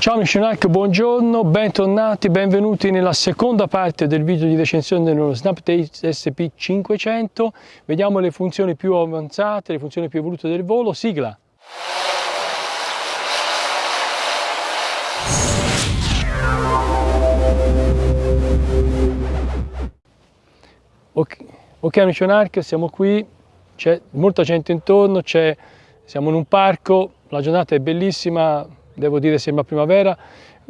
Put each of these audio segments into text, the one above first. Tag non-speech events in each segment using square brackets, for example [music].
Ciao amici buongiorno, bentornati, benvenuti nella seconda parte del video di recensione dello Snapdate SP500. Vediamo le funzioni più avanzate, le funzioni più evolute del volo. Sigla! Ok, okay amici siamo qui, c'è molta gente intorno, siamo in un parco, la giornata è bellissima, devo dire sembra primavera,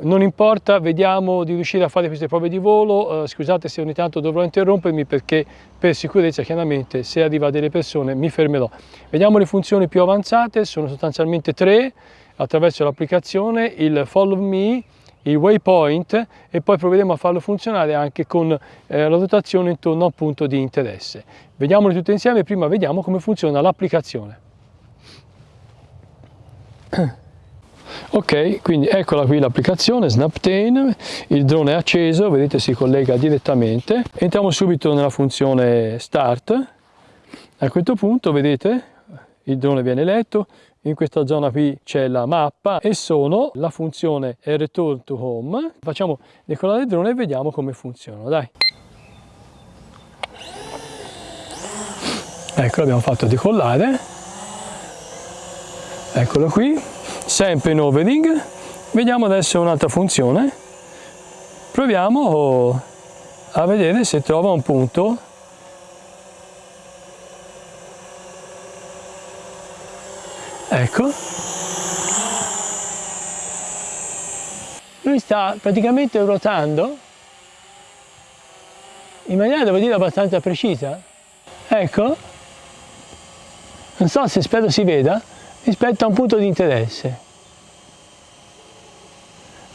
non importa, vediamo di riuscire a fare queste prove di volo, uh, scusate se ogni tanto dovrò interrompermi perché per sicurezza chiaramente se arriva delle persone mi fermerò. Vediamo le funzioni più avanzate, sono sostanzialmente tre attraverso l'applicazione, il Follow Me, il waypoint e poi proveremo a farlo funzionare anche con eh, la rotazione intorno a un punto di interesse. Vediamole tutte insieme, prima vediamo come funziona l'applicazione. [clears throat] Ok, quindi eccola qui l'applicazione Snaptane, il drone è acceso, vedete si collega direttamente. Entriamo subito nella funzione Start. A questo punto vedete il drone viene letto, in questa zona qui c'è la mappa e sono la funzione Return to Home. Facciamo decollare il drone e vediamo come funziona, dai. Ecco, l'abbiamo fatto decollare. Eccolo qui, sempre in overing. Vediamo adesso un'altra funzione. Proviamo a vedere se trova un punto. Ecco. Lui sta praticamente ruotando. In maniera devo dire abbastanza precisa. Ecco. Non so se spero si veda rispetto a un punto di interesse.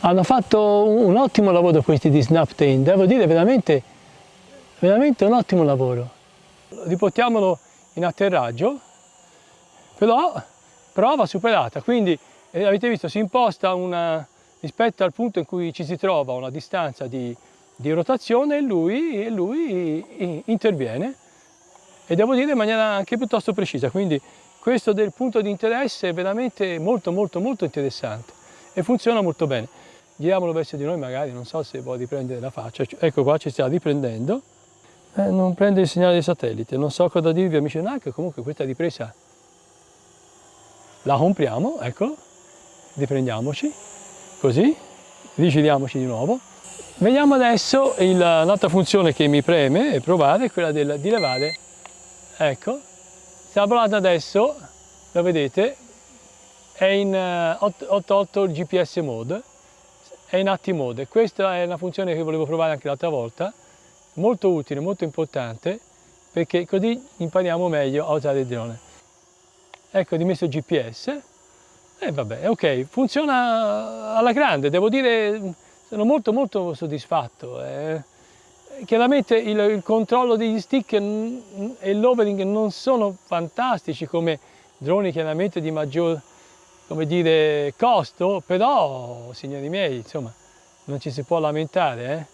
Hanno fatto un ottimo lavoro questi di Snaptain devo dire veramente veramente un ottimo lavoro. Riportiamolo in atterraggio però prova superata, quindi eh, avete visto si imposta una, rispetto al punto in cui ci si trova una distanza di, di rotazione e lui, lui interviene e devo dire in maniera anche piuttosto precisa, quindi questo del punto di interesse è veramente molto molto molto interessante e funziona molto bene. Giriamolo verso di noi magari, non so se può riprendere la faccia, ecco qua ci sta riprendendo, eh, non prende il segnale del satellite, non so cosa dirvi amici NAC, comunque questa ripresa la compriamo, ecco, riprendiamoci, così, rigiriamoci di nuovo. Vediamo adesso l'altra funzione che mi preme provare quella del, di levare, ecco, provando adesso, lo vedete, è in 88 uh, GPS mode, è in atti mode, questa è una funzione che volevo provare anche l'altra volta, molto utile, molto importante, perché così impariamo meglio a usare il drone. Ecco dimesso GPS e vabbè ok funziona alla grande devo dire sono molto molto soddisfatto eh, chiaramente il, il, controllo degli stick e l'overing non sono fantastici come droni chiaramente di maggior come dire costo però signori miei insomma non ci si può lamentare eh.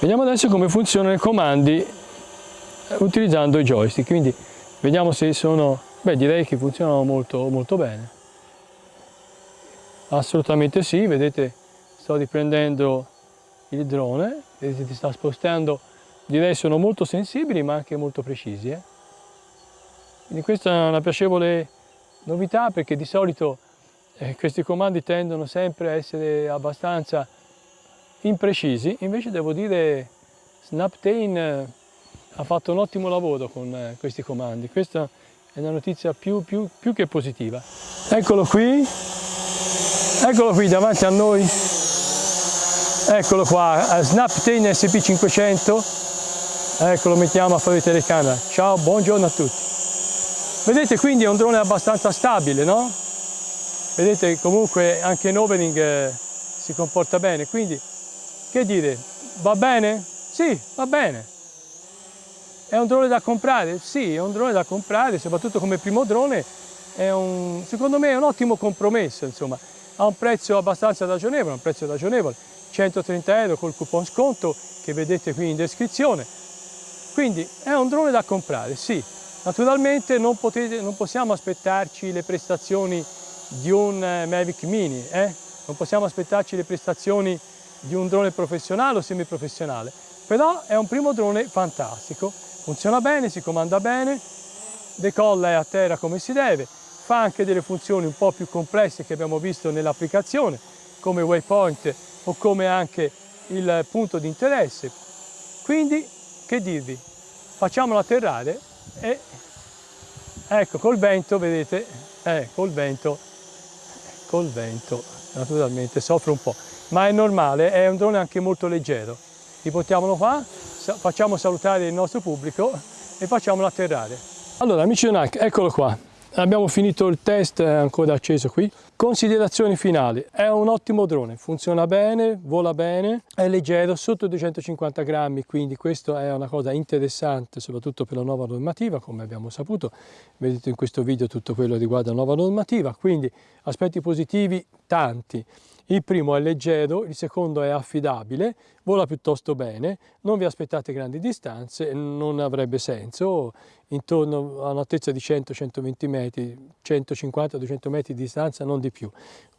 vediamo adesso come funzionano i comandi eh, utilizzando i joystick quindi vediamo se sono Beh, direi che funzionano molto, molto bene. Assolutamente sì, vedete sto riprendendo il drone, ti sta spostando, direi sono molto sensibili ma anche molto precisi. Eh? Quindi questa è una piacevole novità perché di solito eh, questi comandi tendono sempre a essere abbastanza imprecisi, invece devo dire Snaptain eh, ha fatto un ottimo lavoro con eh, questi comandi. Questa è una notizia più, più, più che positiva. Eccolo qui, eccolo qui davanti a noi, eccolo qua, Snaptain SP500, eccolo mettiamo a fare telecamera. Ciao, buongiorno a tutti. Vedete quindi è un drone abbastanza stabile, no? Vedete comunque anche in overing eh, si comporta bene, quindi che dire, va bene? Sì, va bene. È un drone da comprare? Sì, è un drone da comprare, soprattutto come primo drone, è un, secondo me è un ottimo compromesso, insomma, ha un prezzo abbastanza ragionevole, un prezzo ragionevole, 130 euro col coupon sconto che vedete qui in descrizione, quindi è un drone da comprare, sì, naturalmente non, potete, non possiamo aspettarci le prestazioni di un eh, Mavic Mini, eh? non possiamo aspettarci le prestazioni di un drone professionale o semiprofessionale, però è un primo drone fantastico, funziona bene, si comanda bene, decolla e a terra come si deve, fa anche delle funzioni un po' più complesse che abbiamo visto nell'applicazione, come waypoint o come anche il punto di interesse. Quindi, che dirvi, facciamolo atterrare e ecco, col vento, vedete, eh, col vento, col vento, naturalmente soffre un po', ma è normale, è un drone anche molto leggero. Riportiamolo qua, facciamo salutare il nostro pubblico e facciamolo atterrare. Allora, amici Onak, eccolo qua, Abbiamo finito il test, è ancora acceso qui. Considerazioni finali, è un ottimo drone, funziona bene, vola bene, è leggero, sotto 250 grammi, quindi questa è una cosa interessante soprattutto per la nuova normativa, come abbiamo saputo, vedete in questo video tutto quello riguarda la nuova normativa, quindi aspetti positivi tanti. Il primo è leggero, il secondo è affidabile, vola piuttosto bene, non vi aspettate grandi distanze, non avrebbe senso, intorno a un'altezza di 100-120 metri, 150-200 metri di distanza, non di più.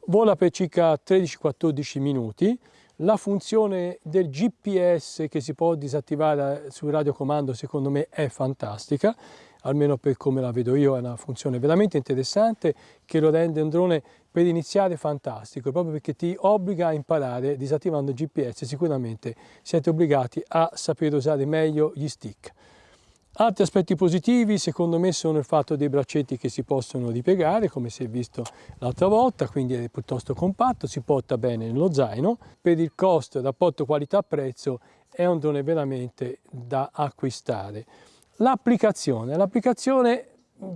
Vola per circa 13-14 minuti, la funzione del GPS che si può disattivare sul radiocomando secondo me è fantastica, almeno per come la vedo io è una funzione veramente interessante che lo rende un drone per iniziare fantastico, proprio perché ti obbliga a imparare disattivando il GPS, sicuramente siete obbligati a sapere usare meglio gli stick. Altri aspetti positivi secondo me sono il fatto dei braccetti che si possono ripiegare come si è visto l'altra volta, quindi è piuttosto compatto, si porta bene nello zaino. Per il costo, rapporto qualità-prezzo è un drone veramente da acquistare. L'applicazione, l'applicazione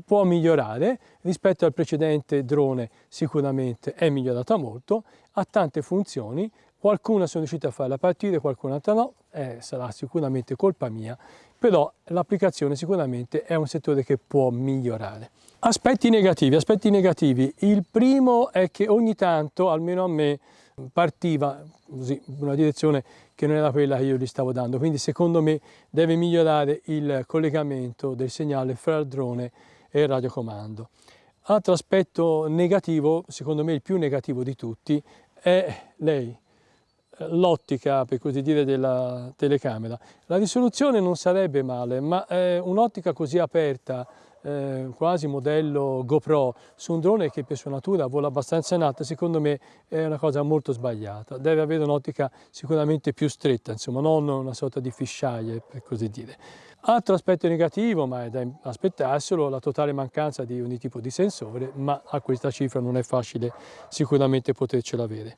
può migliorare rispetto al precedente drone sicuramente è migliorata molto, ha tante funzioni, qualcuna sono riuscita a farla partire, qualcun'altra no, eh, sarà sicuramente colpa mia, però l'applicazione sicuramente è un settore che può migliorare. Aspetti negativi, aspetti negativi, il primo è che ogni tanto, almeno a me, partiva così, una direzione che non era quella che io gli stavo dando, quindi secondo me deve migliorare il collegamento del segnale fra il drone e il radiocomando. Altro aspetto negativo, secondo me il più negativo di tutti, è lei, l'ottica, per così dire, della telecamera. La risoluzione non sarebbe male, ma un'ottica così aperta, eh, quasi modello GoPro, su un drone che per sua natura vola abbastanza in alto, secondo me è una cosa molto sbagliata. Deve avere un'ottica sicuramente più stretta, insomma, non una sorta di fisheye, per così dire. Altro aspetto negativo, ma è da aspettarselo, la totale mancanza di ogni tipo di sensore, ma a questa cifra non è facile sicuramente potercela avere.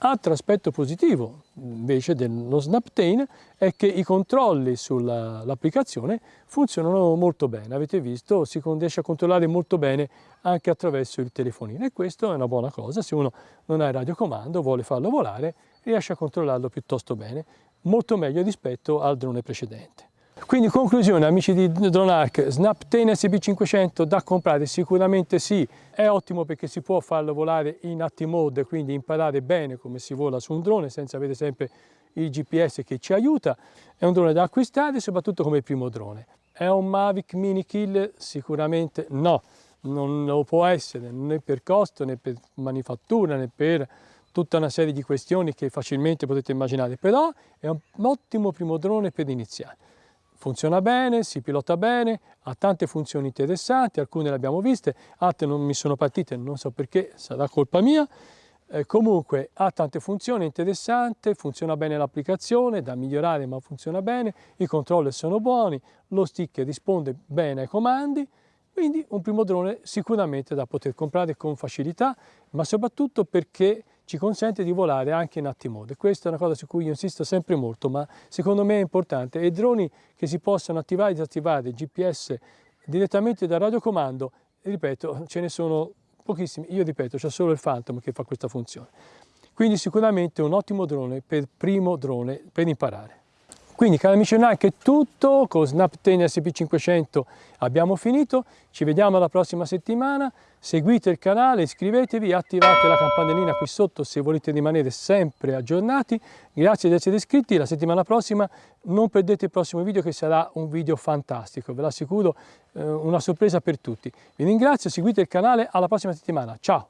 Altro aspetto positivo invece dello Snaptain è che i controlli sull'applicazione funzionano molto bene, avete visto, si riesce a controllare molto bene anche attraverso il telefonino e questo è una buona cosa, se uno non ha il radiocomando, vuole farlo volare, riesce a controllarlo piuttosto bene, molto meglio rispetto al drone precedente. Quindi conclusione amici di DroneArc, Snaptain SB500 da comprare sicuramente sì, è ottimo perché si può farlo volare in active mode, quindi imparare bene come si vola su un drone senza avere sempre il GPS che ci aiuta, è un drone da acquistare soprattutto come primo drone. È un Mavic Mini Killer? Sicuramente no, non lo può essere né per costo né per manifattura né per tutta una serie di questioni che facilmente potete immaginare, però è un ottimo primo drone per iniziare funziona bene, si pilota bene, ha tante funzioni interessanti, alcune le abbiamo viste, altre non mi sono partite, non so perché, sarà colpa mia. Eh, comunque ha tante funzioni interessanti, funziona bene l'applicazione, da migliorare ma funziona bene, i controller sono buoni, lo stick risponde bene ai comandi, quindi un primo drone sicuramente da poter comprare con facilità, ma soprattutto perché ci consente di volare anche in atti mode. Questa è una cosa su cui io insisto sempre molto, ma secondo me è importante. E droni che si possono attivare e disattivare GPS direttamente dal radiocomando, ripeto, ce ne sono pochissimi. Io ripeto, c'è solo il Phantom che fa questa funzione. Quindi sicuramente un ottimo drone per primo drone per imparare. Quindi cari amici online è tutto, con Snapten SP500 abbiamo finito, ci vediamo la prossima settimana, seguite il canale, iscrivetevi, attivate la campanellina qui sotto se volete rimanere sempre aggiornati, grazie di essere iscritti, la settimana prossima. Non perdete il prossimo video che sarà un video fantastico, ve l'assicuro, eh, una sorpresa per tutti. Vi ringrazio, seguite il canale, alla prossima settimana, ciao!